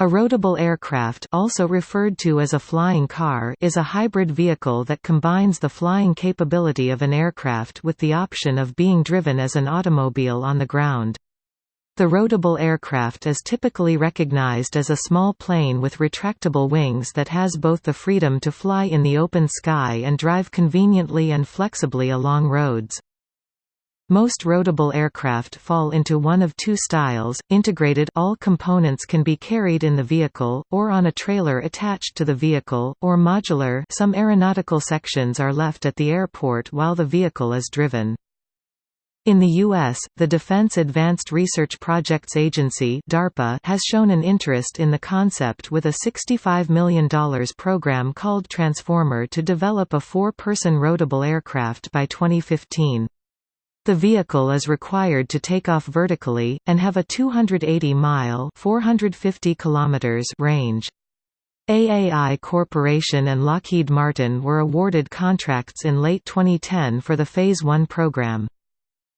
A roadable aircraft also referred to as a flying car is a hybrid vehicle that combines the flying capability of an aircraft with the option of being driven as an automobile on the ground. The roadable aircraft is typically recognized as a small plane with retractable wings that has both the freedom to fly in the open sky and drive conveniently and flexibly along roads. Most roadable aircraft fall into one of two styles, integrated all components can be carried in the vehicle, or on a trailer attached to the vehicle, or modular some aeronautical sections are left at the airport while the vehicle is driven. In the U.S., the Defense Advanced Research Projects Agency DARPA has shown an interest in the concept with a $65 million program called Transformer to develop a four-person roadable aircraft by 2015. The vehicle is required to take off vertically, and have a 280-mile range. AAI Corporation and Lockheed Martin were awarded contracts in late 2010 for the Phase 1 program.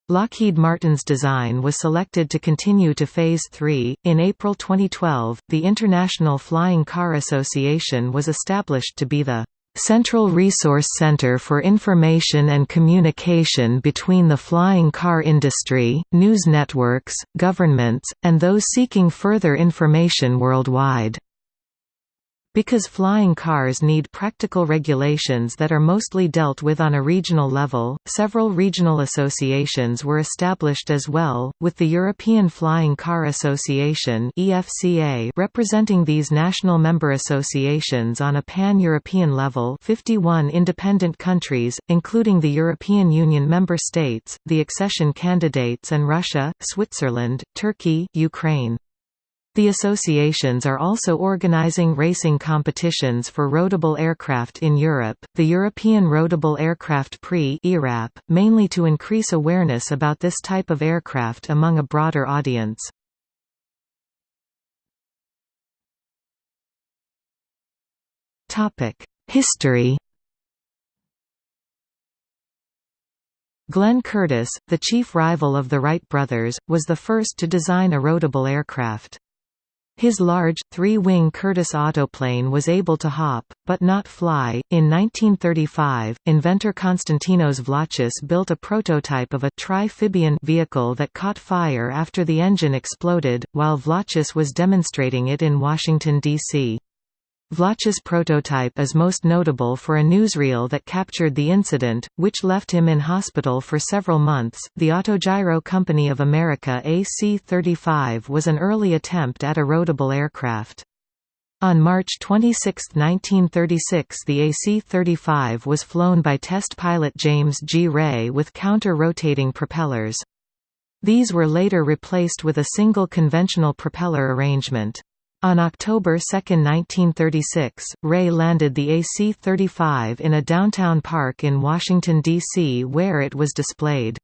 Lockheed Martin's design was selected to continue to Phase 3. In April 2012, the International Flying Car Association was established to be the Central Resource Center for Information and Communication between the flying car industry, news networks, governments, and those seeking further information worldwide. Because flying cars need practical regulations that are mostly dealt with on a regional level, several regional associations were established as well, with the European Flying Car Association representing these national member associations on a pan-European level 51 independent countries, including the European Union member states, the accession candidates and Russia, Switzerland, Turkey, Ukraine. The associations are also organizing racing competitions for roadable aircraft in Europe, the European Roadable Aircraft Prix mainly to increase awareness about this type of aircraft among a broader audience. History Glenn Curtiss, the chief rival of the Wright brothers, was the first to design a roadable aircraft. His large, three-wing Curtiss autoplane was able to hop, but not fly. In 1935, inventor Konstantinos Vlachis built a prototype of a triphibian vehicle that caught fire after the engine exploded, while Vlachis was demonstrating it in Washington, D.C. Vlachis' prototype is most notable for a newsreel that captured the incident, which left him in hospital for several months. The Autogyro Company of America AC-35 was an early attempt at a roadable aircraft. On March 26, 1936 the AC-35 was flown by test pilot James G. Ray with counter-rotating propellers. These were later replaced with a single conventional propeller arrangement. On October 2, 1936, Ray landed the AC-35 in a downtown park in Washington, D.C. where it was displayed.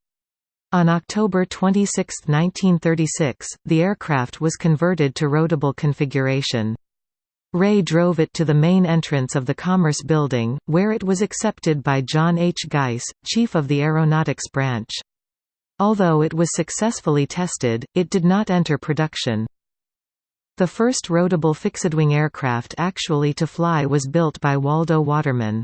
On October 26, 1936, the aircraft was converted to roadable configuration. Ray drove it to the main entrance of the Commerce Building, where it was accepted by John H. Geiss, chief of the Aeronautics Branch. Although it was successfully tested, it did not enter production. The first roadable fixedwing aircraft actually to fly was built by Waldo Waterman.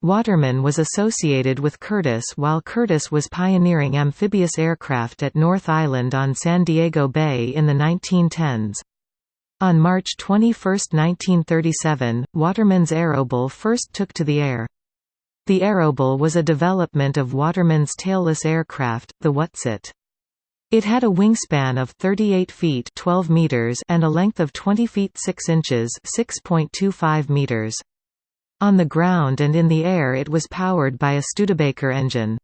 Waterman was associated with Curtiss while Curtiss was pioneering amphibious aircraft at North Island on San Diego Bay in the 1910s. On March 21, 1937, Waterman's Arrowbile first took to the air. The Arrowbile was a development of Waterman's tailless aircraft, the Whatsit. It had a wingspan of 38 feet 12 meters and a length of 20 feet 6 inches 6.25 meters. On the ground and in the air it was powered by a Studebaker engine.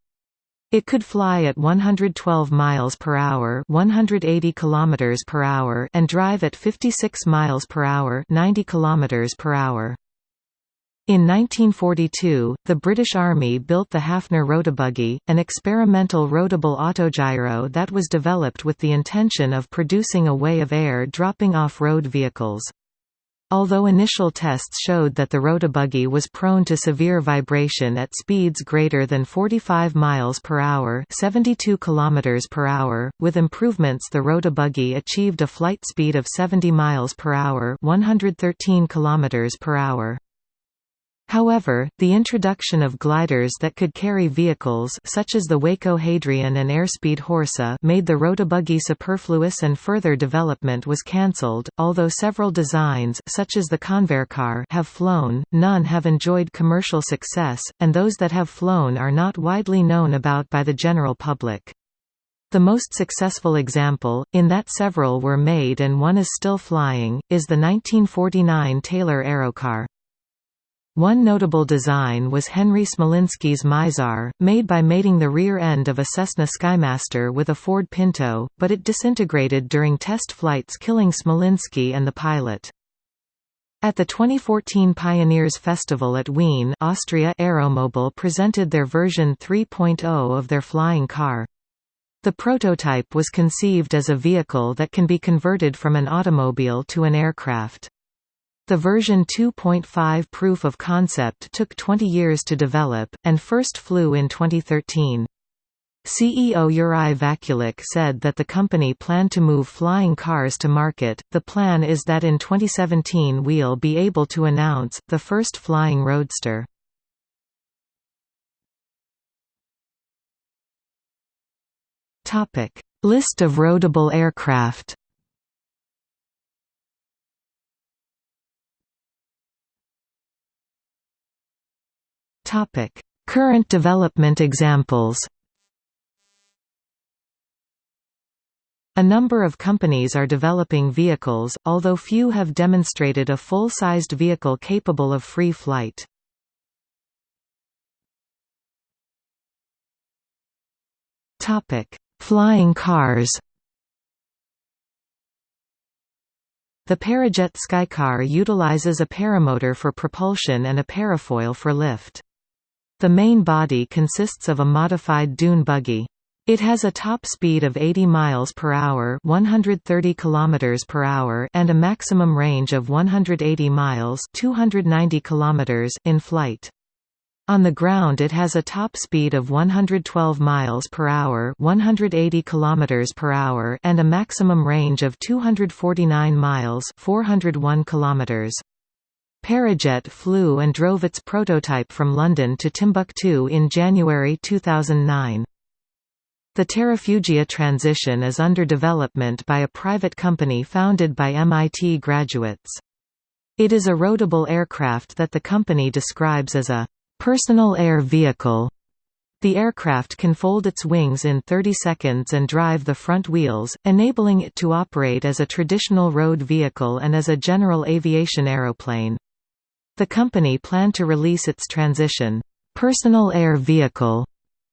It could fly at 112 miles per hour, 180 kilometers per hour, and drive at 56 miles per hour, 90 kilometers per hour. In 1942, the British Army built the Hafner Rotabuggy, an experimental roadable autogyro that was developed with the intention of producing a way of air dropping off road vehicles. Although initial tests showed that the Rotabuggy was prone to severe vibration at speeds greater than 45 miles per hour, 72 kilometers per hour, with improvements the Rotabuggy achieved a flight speed of 70 miles per hour, 113 kilometers per hour. However, the introduction of gliders that could carry vehicles such as the Waco Hadrian and Airspeed Horsa made the Rotabuggy superfluous and further development was cancelled. Although several designs such as the Convaircar have flown, none have enjoyed commercial success, and those that have flown are not widely known about by the general public. The most successful example, in that several were made and one is still flying, is the 1949 Taylor Aerocar. One notable design was Henry Smolinski's Mizar, made by mating the rear end of a Cessna Skymaster with a Ford Pinto, but it disintegrated during test flights killing Smolinski and the pilot. At the 2014 Pioneers Festival at Wien Austria AeroMobil presented their version 3.0 of their flying car. The prototype was conceived as a vehicle that can be converted from an automobile to an aircraft. The version 2.5 proof of concept took 20 years to develop, and first flew in 2013. CEO Yuri Vaculek said that the company planned to move flying cars to market. The plan is that in 2017 we'll be able to announce the first flying roadster. Topic: List of roadable aircraft. Topic: Current development examples. A number of companies are developing vehicles, although few have demonstrated a full-sized vehicle capable of free flight. Topic: Flying cars. The Parajet Skycar utilizes a paramotor for propulsion and a parafoil for lift. The main body consists of a modified dune buggy. It has a top speed of 80 miles per hour, 130 kilometers per hour, and a maximum range of 180 miles, 290 kilometers in flight. On the ground it has a top speed of 112 miles per hour, 180 kilometers per hour, and a maximum range of 249 miles, 401 kilometers. Parajet flew and drove its prototype from London to Timbuktu in January 2009. The Terrafugia transition is under development by a private company founded by MIT graduates. It is a roadable aircraft that the company describes as a personal air vehicle. The aircraft can fold its wings in 30 seconds and drive the front wheels, enabling it to operate as a traditional road vehicle and as a general aviation aeroplane. The company planned to release its transition, personal air vehicle,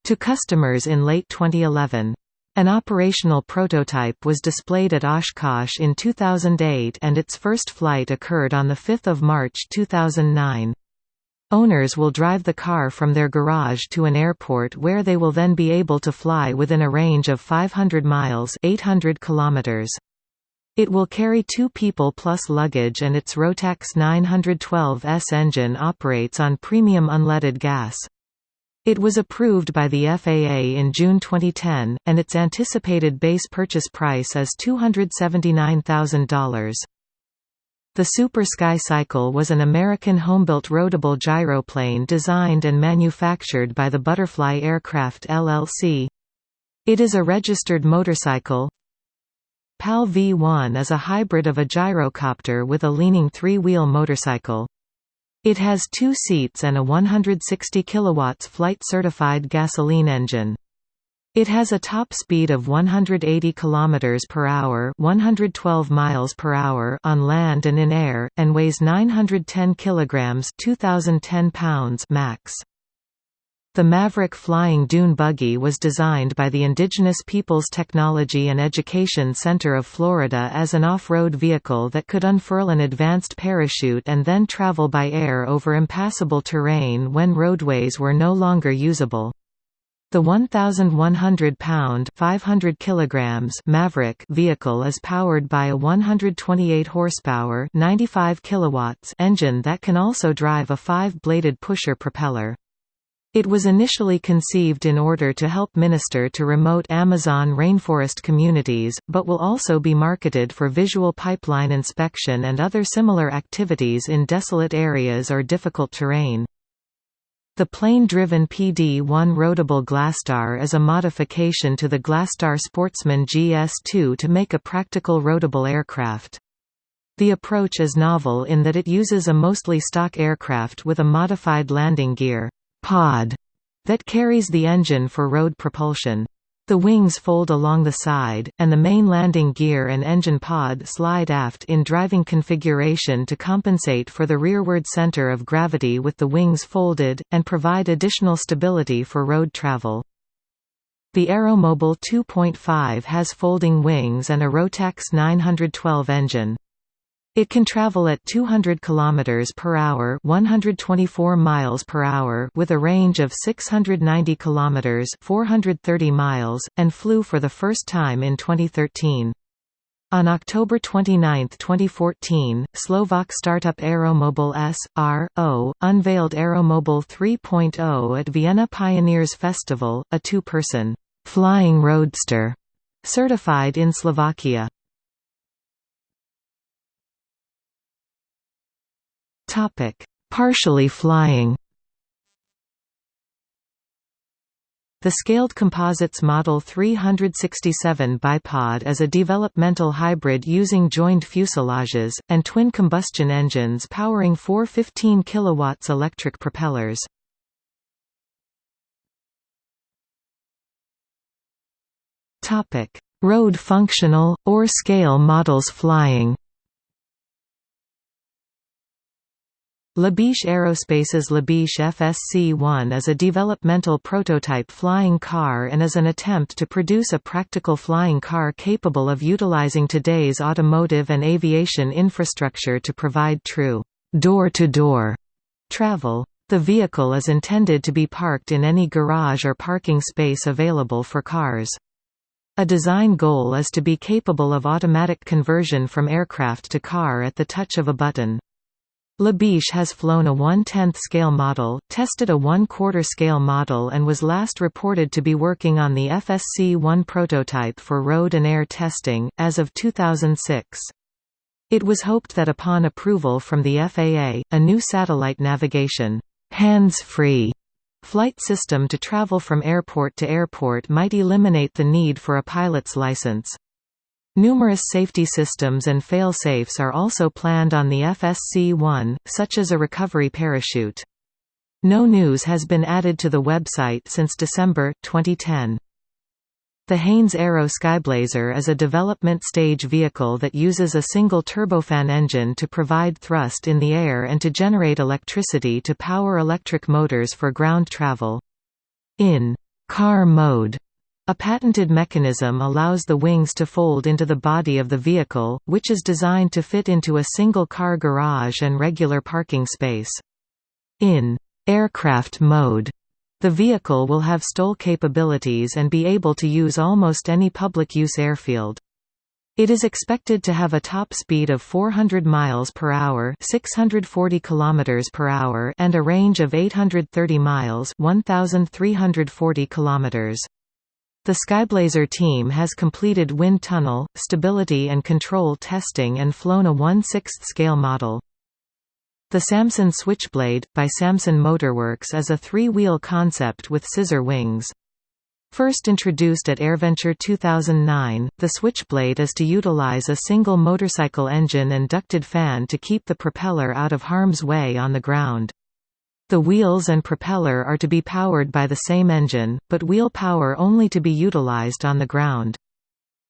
to customers in late 2011. An operational prototype was displayed at Oshkosh in 2008 and its first flight occurred on 5 March 2009. Owners will drive the car from their garage to an airport where they will then be able to fly within a range of 500 miles 800 kilometers. It will carry two people plus luggage and its Rotax 912S engine operates on premium unleaded gas. It was approved by the FAA in June 2010, and its anticipated base purchase price is $279,000. The Super Sky Cycle was an American homebuilt roadable gyroplane designed and manufactured by the Butterfly Aircraft LLC. It is a registered motorcycle, PAL V1 is a hybrid of a gyrocopter with a leaning three-wheel motorcycle. It has two seats and a 160 kW flight-certified gasoline engine. It has a top speed of 180 km per hour, 112 miles per hour on land and in air and weighs 910 kg, 2010 pounds max. The Maverick flying dune buggy was designed by the Indigenous Peoples Technology and Education Center of Florida as an off-road vehicle that could unfurl an advanced parachute and then travel by air over impassable terrain when roadways were no longer usable. The 1,100-pound (500 kilograms) Maverick vehicle is powered by a 128 horsepower (95 kilowatts) engine that can also drive a five-bladed pusher propeller. It was initially conceived in order to help minister to remote Amazon rainforest communities, but will also be marketed for visual pipeline inspection and other similar activities in desolate areas or difficult terrain. The plane-driven PD-1 roadable Glastar is a modification to the Glastar Sportsman GS2 to make a practical roadable aircraft. The approach is novel in that it uses a mostly stock aircraft with a modified landing gear pod that carries the engine for road propulsion. The wings fold along the side, and the main landing gear and engine pod slide aft in driving configuration to compensate for the rearward center of gravity with the wings folded, and provide additional stability for road travel. The AeroMobil 2.5 has folding wings and a Rotax 912 engine. It can travel at 200 km per hour, 124 miles per hour with a range of 690 km, 430 miles, and flew for the first time in 2013. On October 29, 2014, Slovak startup AeroMobil S.R.O. unveiled AeroMobil 3.0 at Vienna Pioneers Festival, a two-person, flying roadster, certified in Slovakia. Topic: Partially flying. The Scaled Composites Model 367 bipod is a developmental hybrid using joined fuselages, and twin combustion engines powering four 15 kW electric propellers. Road functional, or scale models flying Labiche Aerospace's Labiche FSC-1 is a developmental prototype flying car and is an attempt to produce a practical flying car capable of utilizing today's automotive and aviation infrastructure to provide true door-to-door -door travel. The vehicle is intended to be parked in any garage or parking space available for cars. A design goal is to be capable of automatic conversion from aircraft to car at the touch of a button. Labiche has flown a 1/10th scale model, tested a 1/4 scale model and was last reported to be working on the FSC-1 prototype for road and air testing, as of 2006. It was hoped that upon approval from the FAA, a new satellite navigation hands-free flight system to travel from airport to airport might eliminate the need for a pilot's license. Numerous safety systems and fail-safes are also planned on the FSC-1, such as a recovery parachute. No news has been added to the website since December, 2010. The Haynes Aero Skyblazer is a development stage vehicle that uses a single turbofan engine to provide thrust in the air and to generate electricity to power electric motors for ground travel. In car mode, a patented mechanism allows the wings to fold into the body of the vehicle, which is designed to fit into a single car garage and regular parking space. In aircraft mode, the vehicle will have STOL capabilities and be able to use almost any public use airfield. It is expected to have a top speed of 400 miles per hour, 640 kilometers per hour, and a range of 830 miles, 1340 kilometers. The Skyblazer team has completed wind tunnel, stability and control testing and flown a 1 6 scale model. The Samson Switchblade, by Samson Motorworks is a three-wheel concept with scissor wings. First introduced at AirVenture 2009, the Switchblade is to utilize a single motorcycle engine and ducted fan to keep the propeller out of harm's way on the ground. The wheels and propeller are to be powered by the same engine, but wheel power only to be utilized on the ground.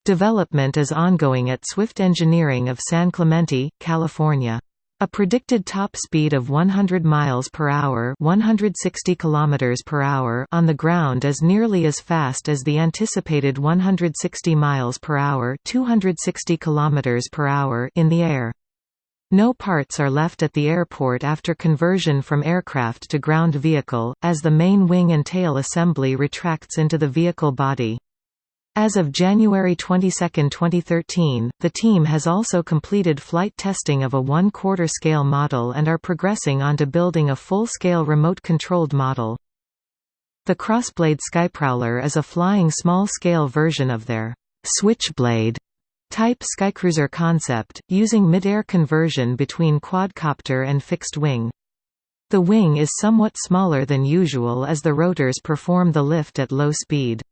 Development is ongoing at Swift Engineering of San Clemente, California. A predicted top speed of 100 miles per hour, 160 kilometers per hour on the ground is nearly as fast as the anticipated 160 miles per hour, 260 kilometers per hour in the air. No parts are left at the airport after conversion from aircraft to ground vehicle, as the main wing and tail assembly retracts into the vehicle body. As of January 22, 2013, the team has also completed flight testing of a one-quarter scale model and are progressing on to building a full-scale remote-controlled model. The Crossblade Skyprowler is a flying small-scale version of their Switchblade Type Skycruiser concept, using mid-air conversion between quadcopter and fixed wing. The wing is somewhat smaller than usual as the rotors perform the lift at low speed.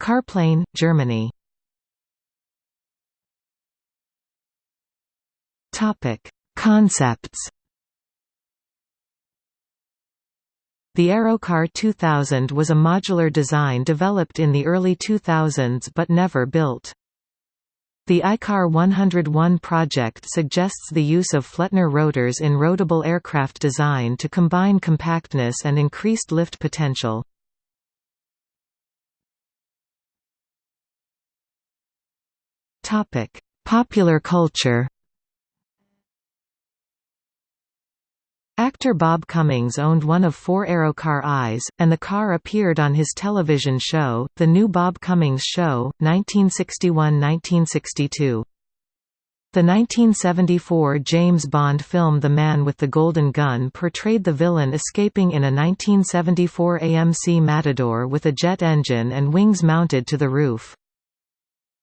Carplane, Germany Concepts The Aerocar 2000 was a modular design developed in the early 2000s but never built. The ICAR 101 project suggests the use of Flettner rotors in roadable aircraft design to combine compactness and increased lift potential. Popular culture Actor Bob Cummings owned one of four Aerocar Is, and the car appeared on his television show, The New Bob Cummings Show, 1961–1962. The 1974 James Bond film The Man with the Golden Gun portrayed the villain escaping in a 1974 AMC Matador with a jet engine and wings mounted to the roof.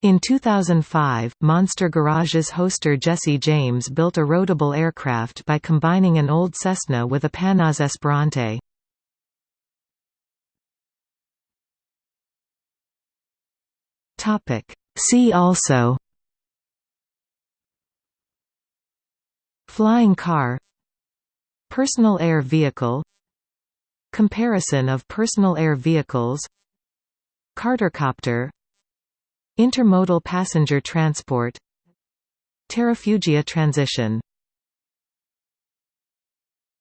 In 2005, Monster Garage's hoster Jesse James built a roadable aircraft by combining an old Cessna with a Panoz Esperante. See also. Flying car. Personal air vehicle. Comparison of personal air vehicles. Cartercopter Intermodal passenger transport. Terrafugia transition